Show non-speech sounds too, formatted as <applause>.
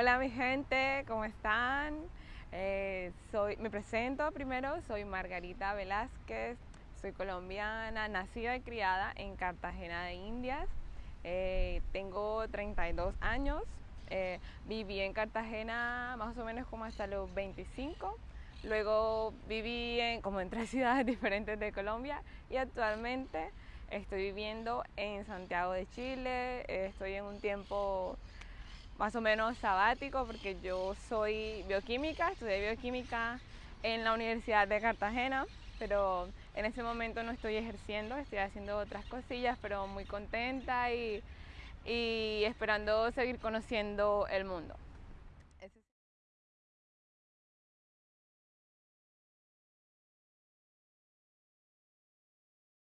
Hola mi gente, ¿cómo están? Eh, soy, me presento primero, soy Margarita Velázquez, soy colombiana, nacida y criada en Cartagena de Indias. Eh, tengo 32 años, eh, viví en Cartagena más o menos como hasta los 25. Luego viví en, como en tres <laughs> ciudades diferentes de Colombia y actualmente estoy viviendo en Santiago de Chile. Estoy en un tiempo más o menos sabático porque yo soy bioquímica, estudié bioquímica en la Universidad de Cartagena, pero en ese momento no estoy ejerciendo, estoy haciendo otras cosillas, pero muy contenta y, esperando seguir conociendo el mundo.